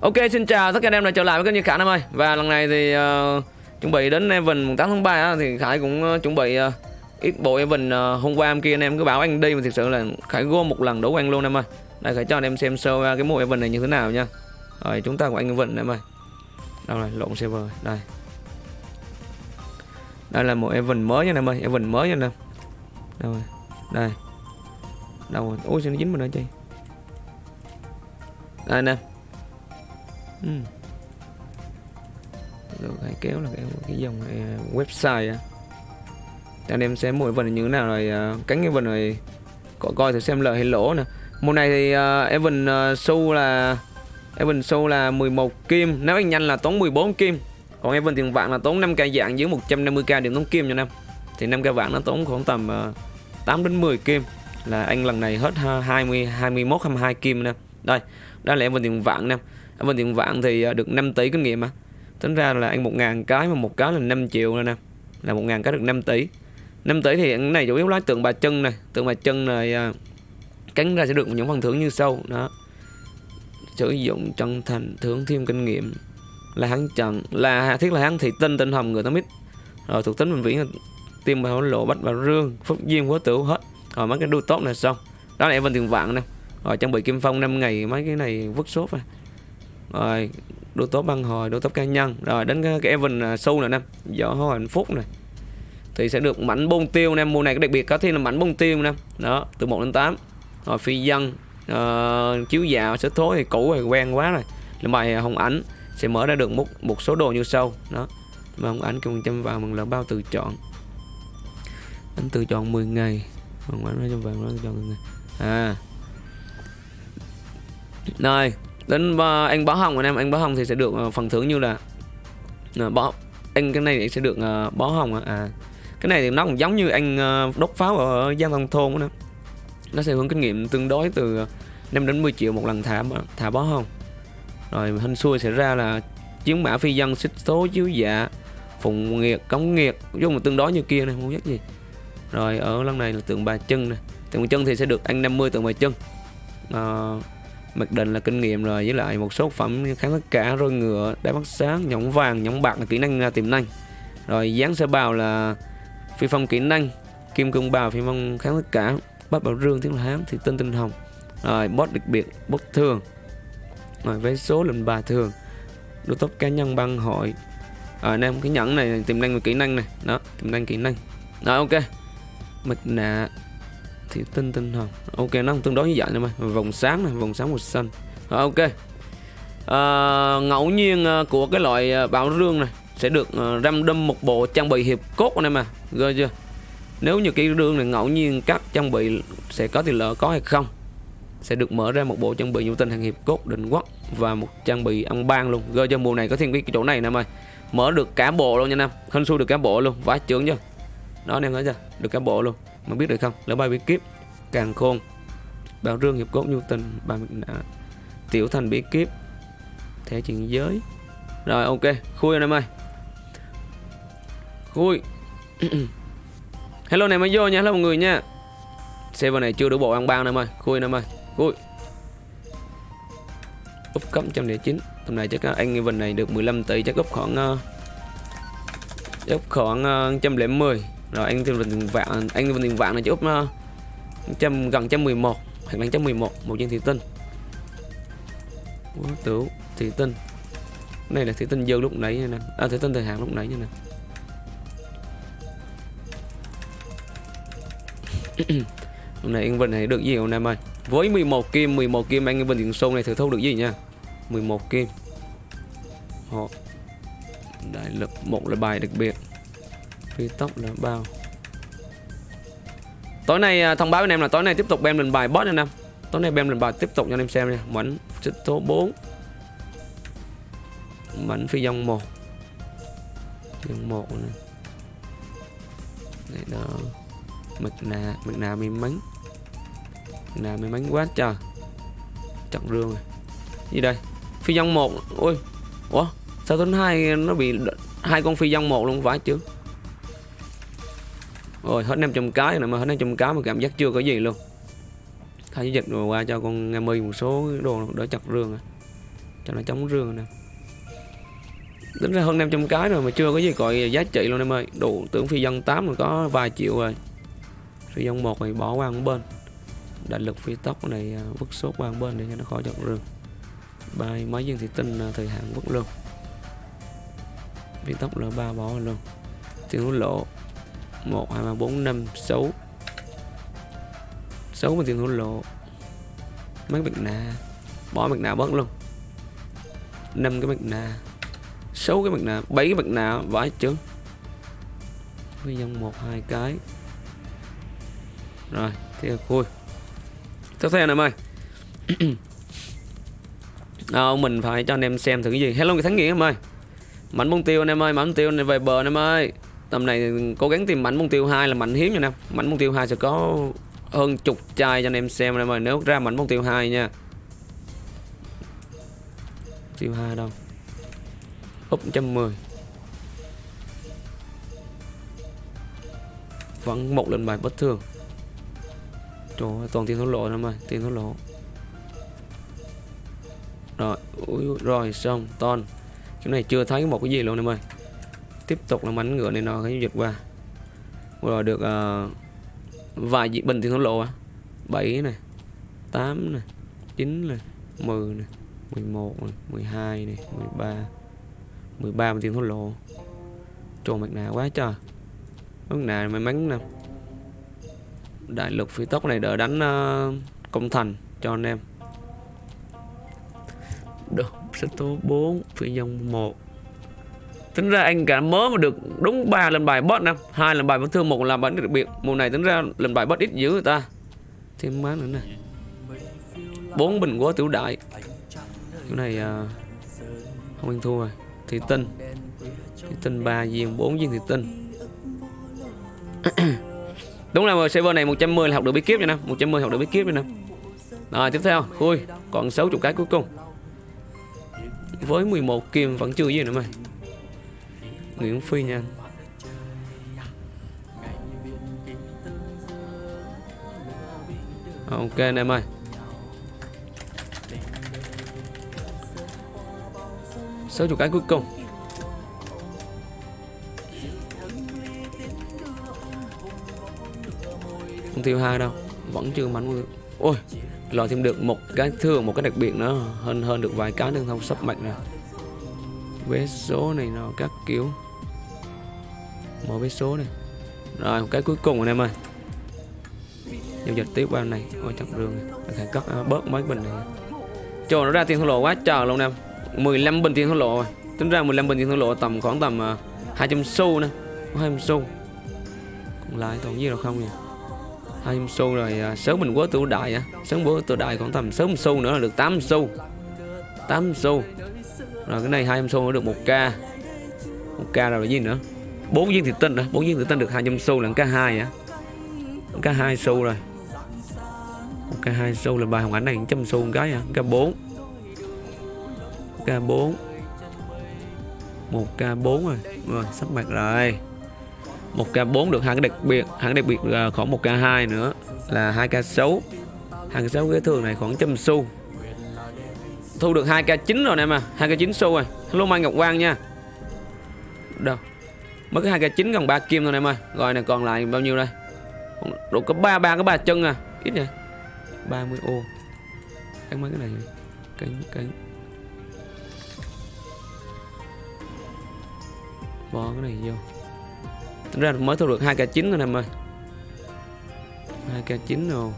Ok xin chào tất cả anh em đã trở lại với kênh như Khải Nam ơi. Và lần này thì uh, chuẩn bị đến event 8 tháng 3 á, Thì Khải cũng uh, chuẩn bị uh, ít bộ event uh, hôm qua em kia anh em cứ bảo anh đi Mà thực sự là Khải gom một lần đủ anh luôn em ơi. Đây Khải cho anh em xem sơ cái mùa event này như thế nào nha. Rồi chúng ta của anh event em ơi. Đâu rồi lộn server đây. Đây là một event mới nha em ơi Event mới nha em. Đâu rồi Đây. Đâu rồi Ôi sao nó dính mình ở chi? Đây anh em Ừ. Rồi hãy kéo là cái, cái dòng này, website à. anh em xem mỗi vần như thế nào rồi à, cánh cái vần này có coi thử xem lợi hay lỗ nè. Mùa này thì uh, Evan uh, show là Evan show là 11 kim nếu anh nhanh là tốn 14 kim. Còn Evan tiền vạn là tốn 5k dạng dưới 150k điểm tốn kim cho năm thì 5k vạn nó tốn khoảng tầm uh, 8 đến 10 kim. Là anh lần này hết 20 21 22 kim nè đây đó là Evan tiền vạn nè bên tiền vạn thì ờ, được 5 tỷ kinh nghiệm mà. Tính ra là ăn 1.000 cái mà một cái là 5 triệu rồi nè. Là 1.000 cái được 5 tỷ. 5 tỷ thì cái này chủ yếu lái tượng bà chân này. Tượng bà chân này ờ, cánh ra sẽ được những phần thưởng như sau. Đó. Sử dụng chân thành, thưởng thêm kinh nghiệm. Là hắn trận là thiết là hắn thị tinh tinh hồng người ta biết rồi thuộc tính bệnh viễn tiêm bảo lộ bách bảo rương, phúc duyên quá tử hết. Rồi mấy cái đu tốt này xong. Đó là em bên tiền vạn nè. Rồi trang bị kim phong 5 ngày, mấy cái này vứt sốt rồi rồi đô tốt băng hồi đô tốt cá nhân. Rồi đến cái, cái event à, sâu nữa nè gió hoa hạnh phúc này thì sẽ được mảnh bông tiêu nè. Mùa này cái đặc biệt có thêm là mảnh bông tiêu nè. Đó từ 1 đến 8 rồi phi dân uh, chiếu dạo sẽ thối thì cũ rồi quen quá rồi. Là bài à, hồng ảnh sẽ mở ra được một một số đồ như sau. Đó mà hồng ảnh cùng trăm vào bằng là bao tự chọn. Anh tự chọn 10 ngày. Hồng ảnh ra trong vàng nó chọn 10 ngày. À. Rồi đến ờ, anh bó hồng anh em anh bó hồng thì sẽ được ờ, phần thưởng như là uh, anh cái này sẽ được uh, bó hồng à. cái này thì nó cũng giống như anh đốt pháo ở giang thông thôn đó nó sẽ hưởng kinh nghiệm tương đối từ 5 đến 10 triệu một lần thả thả bó hồng. Rồi hình xui sẽ ra là chiến mã phi dân xích số chiếu dạ phụng nghiệt cống nghiệt giống một tương đối như kia này không biết gì. Rồi ở lần này là tượng bà chân này tượng bà chân thì sẽ được anh 50 tượng bà chân uh, mặc định là kinh nghiệm rồi với lại một số phẩm kháng tất cả rồi ngựa đá bắt sáng nhõng vàng nhõng bạc là kỹ năng là tiềm năng. Rồi dáng sơ bào là phi phong kỹ năng kim cương bào phi phong kháng tất cả bắt bảo rương tiếng hán thì tinh tinh hồng. Rồi boss đặc biệt boss thường. Rồi với số lần bà thường đô tốc cá nhân băng hội. À, anh em cái nhẫn này tiềm năng và kỹ năng này đó tiềm năng kỹ năng. Rồi ok mặt nạ thì tinh tinh hồng ok nó tương đối như vậy nè mày vòng sáng này vòng sáng màu xanh. À, ok. À, ngẫu nhiên à, của cái loại ờ, bảo rương này sẽ được uh, random một bộ trang bị hiệp cốt này mà rồi chưa? Nếu như cái rương này ngẫu nhiên các trang bị sẽ có thì lỡ có hay không sẽ được mở ra một bộ trang bị nhu tinh hàng hiệp cốt định quốc và một trang bị ăn ban luôn. Gơ cho mùa này có thêm cái chỗ này nè mày. Mở được cả bộ luôn nha nam hình xui được cả bộ luôn. Vãi trưởng chưa? Đó anh em thấy chưa? Được cả bộ luôn mà biết được không? Lỡ bay bí kíp càng khôn. Bảo rương hiệp cốt nhu tình ba mực tiểu thành bí kíp thẻ chuyện giới. Rồi ok. Khui anh em ơi. Khui. Hello này mới vô nha. Hello mọi người nha. Server này chưa đủ bộ ăn bao em ơi. Khui anh em ơi. Khui. Úp cấm trăm chín. Tầm này chắc uh, anh event này được 15 tỷ chắc úp khoảng uh, úp khoảng uh, trăm lẻ mười rồi anh tìm được vạn anh tìm tiền vạn này chỉ úp uh, trăm gần trăm 11 hoặc là trăm 11 một một viên thủy tinh. Quá tử thủy tinh. Này là thủy tinh dư lúc nãy nè. À thủy tinh thời hạn lúc nãy nè. Hôm nay anh Vinh này được gì hôm nay ơi? Với 11 kim 11 kim anh Vinh Tiền Sông này thử thu được gì nha? 11 kim. Họ đại lực một là bài đặc biệt phi tốc là bao? Tối nay à, thông báo với anh em là tối nay tiếp tục bem lên bài boss anh em. Tối nay bem lên bài tiếp tục cho anh em xem nha. Mảnh xích số 4 mảnh phi dòng 1 dòng 1 này đây đó. Mực nà mực nà may mắn. Mực nà may mắn quá trời. Chặt rương này gì đây? Phi dòng 1 ôi ủa? Sao tuấn hai, nó bị hai con phi dòng 1 luôn, phải chứ rồi hết 500 cái này mà hết 500 cái mà cảm giác chưa có gì luôn. Thay dịch rồi qua cho con nghe mi một số đồ đỡ chặt rương à. cho nó chống rương nè. Tính ra hơn 500 cái rồi mà chưa có gì gọi giá trị luôn em ơi. Đủ tưởng phi dân 8 rồi có vài triệu rồi. Phi dân một thì bỏ qua một bên. Đại lực phi tốc này à, vứt sốt qua một bên để cho nó khỏi chặt rương. Bay máy dân thị tinh à, thời hạn vứt luôn. Phi tốc là ba bỏ luôn. Tiền hối lộ một hai ba bốn năm sáu. Sáu mình tiền hối lộ. Mấy mặt nạ bỏ mặt nạ bớt luôn. Năm cái mặt nạ sáu cái mặt nạ bảy cái mặt nạ vãi chứ với dòng một hai cái. Rồi thì khui. Tiếp theo này ơi à, mình phải cho anh em xem thử cái gì. Hello người thắng nghĩa em ơi mảnh mông tiêu anh em ơi mảnh tiêu này về bờ anh em ơi tầm này cố gắng tìm mảnh mục tiêu hai là mảnh hiếm nha em. Mảnh mục tiêu hai sẽ có hơn chục chai cho anh em xem em ơi nếu ra mảnh mục tiêu hai nha. Tiêu hai đâu? Úp 110 vẫn một lần bài bất thường. Trời ơi, toàn tiền thổ lộ em ơi tiền thổ lộ. Rồi ui, rồi xong ton. Cái này chưa thấy một cái gì luôn em ơi tiếp tục là mảnh ngựa này nó cái dịch qua. Rồi được uh, vài dị bình thì nó lộ à. 7 này 8 này 9 này 10 này 11 này 12 này 13 13 tiền thốt lộ. Trồn mặt nạ quá trời. Mặt nạ may mắn nè. Đại lực phi tốc này đỡ đánh uh, công thành cho anh em. Được sẽ tố 4 phi nhân 1 tính ra anh cả mớ mà được đúng 3 lần bài bot nè hai lần bài vẫn thương một lần bản đặc biệt. Mùa này tính ra lần bài bot ít dữ người ta. Thêm má nữa nè. Bốn bình quá tiểu đại. Cái này à, không ăn thua rồi. Thủy tinh. Thủy tinh ba viên bốn viên thủy tinh. Đúng là server này 110 là học được bí kíp rồi nè. 110 học được bí kíp rồi nè. Rồi tiếp theo. Khui. Còn 60 cái cuối cùng. Với 11 kim vẫn chưa gì nữa mày. Nguyễn Phi nha. Ok, anh em ơi. Sáu chục cái cuối cùng. Không tiêu hai đâu, vẫn chưa mảnh ôi lò thêm được một cái thường một cái đặc biệt nữa, hơn hơn được vài cái đường thông sắp mạnh nè. Vé số này nó các kiểu mở vé số này. Rồi một cái cuối cùng anh em ơi. Giao dịch tiếp qua này. Ôi chặt đường này phải cất à, bớt mấy bình này. Trời nó ra tiền thua lộ quá trời luôn em. 15 bình tiền thua lộ rồi. Tính ra 15 bình tiền thua lộ tầm khoảng tầm à, uh, 200 xu nè. 200 xu. Còn lại còn gì đâu không nhỉ? 200 xu rồi uh, sớm mình quá tự đại á. Sớm bữa tự đại còn tầm sớm xu nữa là được 8 xu. 8 xu. Rồi cái này 200 xu nữa được 1k 1k rồi là gì nữa? Bốn viên thịt tinh rồi bốn viên thịt tinh được 200 xu là k hai á k hai xu rồi. K hai xu là bài hồng ảnh này trăm xu một cái à k bốn. K bốn. Một k bốn rồi. Rồi, sắp mặt rồi. Một k bốn được hai cái đặc biệt, hai cái đặc biệt là khoảng một k hai nữa là hai k sáu. Hai k sáu cái thường này khoảng trăm xu. Thu được 2k9 rồi nè mà 2k9 xu rồi. Hello, mai ngọc quang nha. Đâu? Mất cái hai cây chín còn ba kim thôi em ơi. Rồi này còn lại bao nhiêu đây? Đủ có ba ba cái ba chân à. Ít nhỉ? 30 ô. Cắn mấy cái này cánh cánh bỏ cái này vô. Tính ra mới thu được hai k chín rồi em ơi. Hai k chín rồi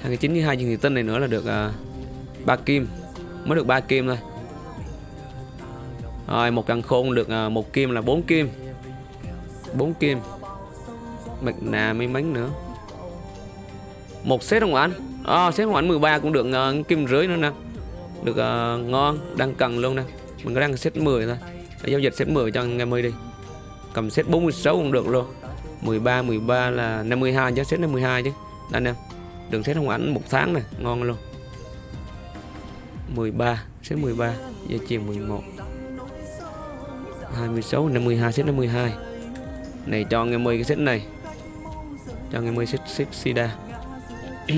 hai cái chín với hai viên thủy tinh này nữa là được à, ba uh, kim. Mới được ba kim thôi rồi một căn khôn được à, một kim là 4 kim. 4 kim. Mặt nạ mấy mánh nữa. Một set không ảnh. À, set không ảnh 13 cũng được uh, kim rưỡi nữa nè. Được uh, ngon đang cần luôn nè. Mình có đang set 10 thôi. Để giao dịch set 10 cho ngày mới đi. Cầm set 46 cũng được luôn. 13 13 là 52 chứ set 52 chứ. Anh em Đừng xét không ảnh một tháng này Ngon luôn. 13 Xếp 13 giờ chiều 11 26 52 xếp 52 Này cho anh em 10 cái xếp này. Cho anh em 10 xếp xếp Sida.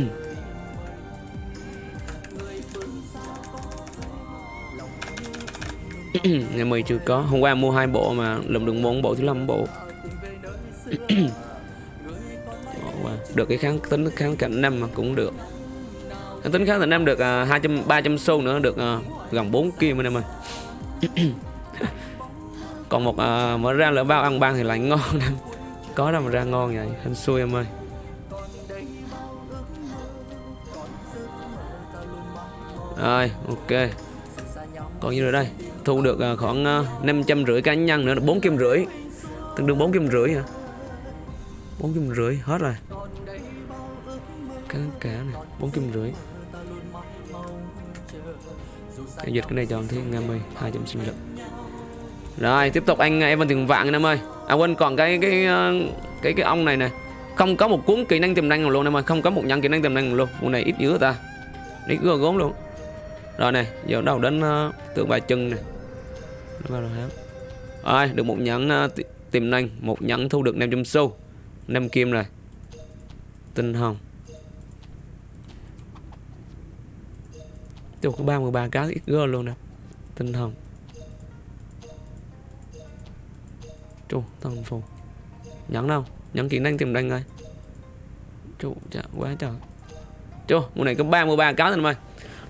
Ngày mười chưa có. Hôm qua mua hai bộ mà lùm được bốn bộ thứ năm bộ. Được cái kháng tính kháng cạnh năm mà cũng được. Kháng tính kháng cạnh năm được à, hai trăm ba trăm xu nữa được uh, gần 4 kim anh em ơi. còn một uh, mở ra lỡ bao ăn ban thì lại ngon lắm. Có đâu mà ra ngon vậy hên xui em ơi. Rồi ok. Còn như rồi đây? Thu được uh, khoảng ờ, năm trăm rưỡi cá nhân nữa là bốn kim rưỡi. Tương đương bốn kim rưỡi hả? Bốn kim rưỡi hết rồi. Cá cá này bốn kim rưỡi. Giao dịch cái này cho thiên năm mươi hai trăm sinh lực rồi tiếp tục anh uh, Evan tiền vạn anh em ơi. À quên còn cái cái ờ, cái cái ông này nè. Không có một cuốn kỹ năng tiềm năng nào luôn em ơi. Không có một nhận kỹ năng tiềm năng luôn. Con này ít dữ ta. Ít gỡ gốm luôn. Rồi này giờ đầu đến uh, tượng bà chân này nó vào rồi rồi được một nhẫn uh, tiềm năng một nhẫn thu được 500 xu 5 kim rồi. Tinh hồng. Tôi có 33 cá ít gơ luôn nè. Tinh hồng. Chú, thần phù. Nhẫn đâu, nhẫn kỹ năng tìm đánh ngay Chú, chả dạ, quá trời. Chú, mùa này có 33 cá thôi mày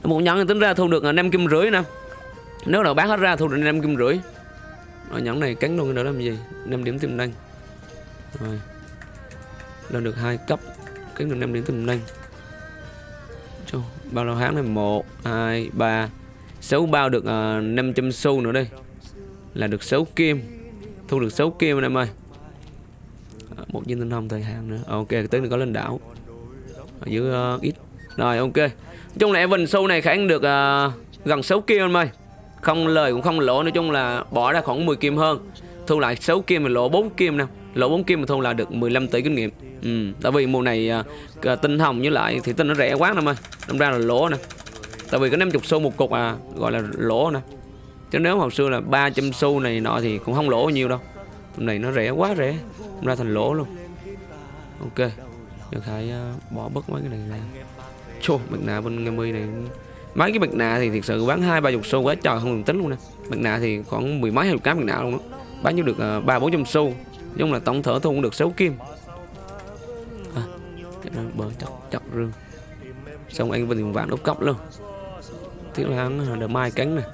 Một nhẫn tính ra thu được à, 5 kim rưỡi nè. Nếu nào bán hết ra thu được 5 kim rưỡi. Rồi nhẫn này cắn luôn nữa làm gì? 5 điểm tiềm năng Rồi. Lên được hai cấp Cắn được 5 điểm tiềm năng Chú, bao lâu tháng này? 1, 2, 3 6 bao được à, uh, 500 xu nữa đây. Là được 6 kim. Thu được 6 kim anh em ơi. À, Một viên tinh thông thời hạn nữa. À, ok tới nữa có lên đảo. Ở dưới uh, ít. Rồi ok. Nói chung là Evan sâu này khả năng được uh, gần 6 kim anh em ơi. Không lời cũng không lỗ Nói chung là bỏ ra khoảng 10 kim hơn. Thu lại 6 kim mà lỗ 4 kim nè. Lỗ 4 kim mà thu là được 15 tỷ kinh nghiệm. Ừ, tại vì mùa này uh, tinh hồng với lại thì tinh nó rẻ quá nè ơi. Đâm ra là lỗ nè. Tại vì có 50 xu một cục à Gọi là lỗ nè. Chứ nếu hồi xưa là 300 xu này nọ thì cũng không lỗ nhiều đâu. Hôm nay nó rẻ quá rẻ hôm ra thành lỗ luôn. Ok Được hãy uh, bỏ bớt mấy cái này ra. Chô, mặt nạ bên ngày mươi này. Mấy cái mặt nạ thì thiệt sự bán hai ba chục xu quá trời không được tính luôn nè. Mặt nạ thì khoảng mười mấy hai chục cái mặt nạ luôn đó Bán nhiêu được ờ, ba bốn trăm xu. Nhưng là tổng thở thu cũng được 6 kim. À, Bờ chặt chặt rương. Xong anh vẫn vàng đốc cốc luôn. Tiếc là hắn ờ, đỡ mai cánh này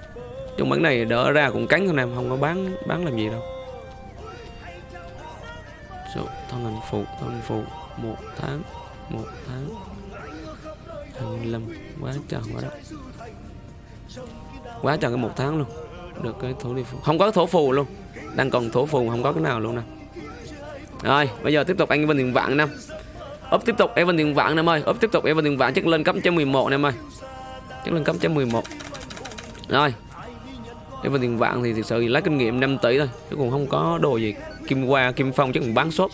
trong bán này đỡ ra cũng cánh thôi em không có bán bán làm gì đâu. Số, thân hình phụ, thân hình phụ. Một tháng một tháng. Hai lâm quá trời quá đó. Quá trời cái một tháng luôn. Được cái thổ đi phù không có thổ phù luôn. Đang còn thổ phù không có cái nào luôn nè. Rồi, bây giờ tiếp tục anh Vân Tiền Vạn năm ốp tiếp tục Evan tiền vạn năm ơi ốp tiếp tục Evan tiền vạn. Chắc lên cấp cho 11 em ơi chắc lên cấp cho 11 rồi Evan tiền vạn thì thực sự lấy kinh nghiệm 5 tỷ thôi chứ còn không có đồ gì. Kim qua kim phong chứ còn bán shop.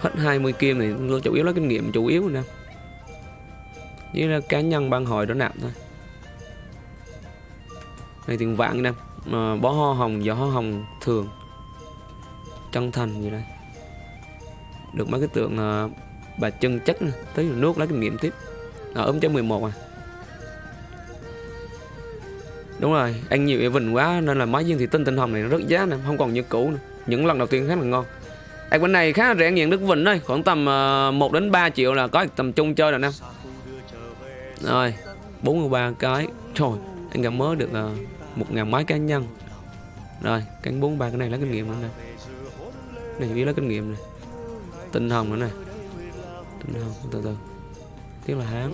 Hết 20 kim này chủ yếu lấy kinh nghiệm chủ yếu nè. Với là cá nhân ban hội đó nạp thôi. Này tiền vạn nè. À, bó hoa hồng gió hoa hồng thường. Chân thành gì đây được mấy cái tượng uh, bà chân chất tới nước lấy kinh nghiệm tiếp. À, ốm cho 11 à. Đúng rồi ăn nhiều event quá nên là máy viên thì tinh tinh hồng này nó rất giá nè không còn như cũ nữa. những lần đầu tiên khá là ngon. Ăn bên này khá là rẻ nghiện nước vịnh thôi khoảng tầm ờ, uh, 1 đến 3 triệu là có tầm chung chơi rồi nè. Rồi 43 cái. Trời anh gặp mới được uh, một ngàn máy cá nhân. Rồi cánh bốn ba cái này lấy kinh nghiệm nữa nè. Này chỉ lấy kinh nghiệm này tinh hồng nữa nè. Tinh hồng, từ từ. Tiếc là hán.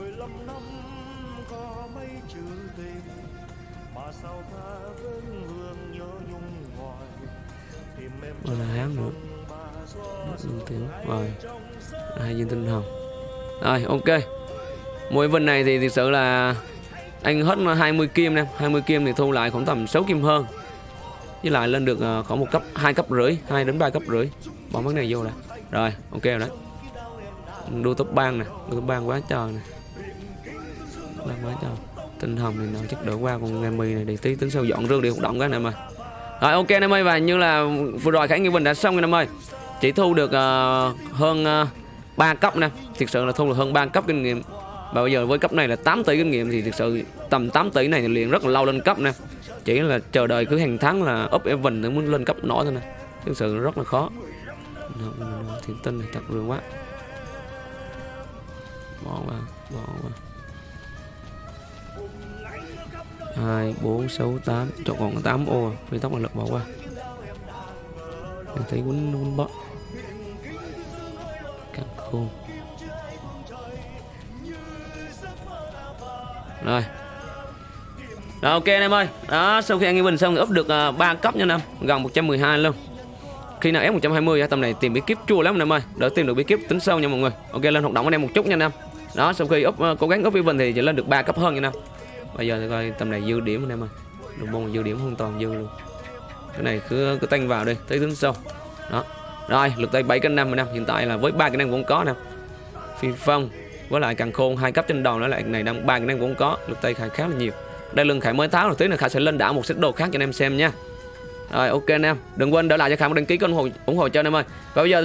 Rồi là hán nữa. Tiếng. Rồi. Hai viên tinh hồng. Rồi, ok. Mỗi vần này thì thực sự là anh hết 20 kim nè. 20 kim thì thu lại khoảng tầm 6 kim hơn. Với lại lên được ờ, khoảng một cấp, hai cấp rưỡi 2 đến 3 cấp rưỡi. Bỏ mấy này vô là rồi ok rồi đấy. Đua top bang nè đua top bang quá trời nè. Bang quá trời. Tinh hồng này nó chắc đỡ qua con em mì này để tí tính sau dọn rương đi hoạt động cái này mà rồi ok em ơi và như là vừa rồi khải nghi bình đã xong rồi em ơi. Chỉ thu được uh, hơn ờ, uh, 3 cấp nè. Thực sự là thu được hơn 3 cấp kinh nghiệm. Và bây giờ với cấp này là 8 tỷ kinh nghiệm thì thực sự tầm 8 tỷ này liền rất là lâu lên cấp nè. Chỉ là chờ đợi cứ hàng tháng là up event để muốn lên cấp nổi thôi nè. Thực sự rất là khó thiên tinh này thật rương quá. Bỏ qua bỏ qua. Hai bốn sáu tám. Chọn còn tám ô à. phi tốc là lực bỏ qua. Mình thấy quấn quấn bot cắt khôn rồi. Rồi ok anh em ơi. Đó sau khi anh em bình xong thì up được à, uh, 3 cấp nha năm gần 112 luôn khi nào ép 120 tầm này tìm bí kíp chua lắm anh em ơi. Đỡ tìm được bí kíp tính sâu nha mọi người. Ok, lên hoạt động anh em một chút nha anh em. Đó, sau khi up ờ, cố gắng up event thì chỉ lên được 3 cấp hơn nha anh em. Bây giờ thì coi tầm này dư điểm anh em ơi. Đồng bông dư điểm hoàn toàn dư luôn. Cái này cứ cứ tăng vào đi, tới tính sâu đó. Rồi lực tay 7 cân năm anh em. Hiện tại là với ba cái năng cũng có nè. Phi phong, với lại càng khôn, hai cấp trên đầu nữa, lại này đang ba cái năng cũng có. Lực tay khá khá là nhiều. Đây lưng khải mới tháo rồi tí nữa, khải sẽ lên đảo một set đồ khác cho anh em xem nha rồi, ok anh em. Đừng quên để lại cho khải một đăng ký kênh ủng hộ ủng hộ cho anh em ơi. Và bây giờ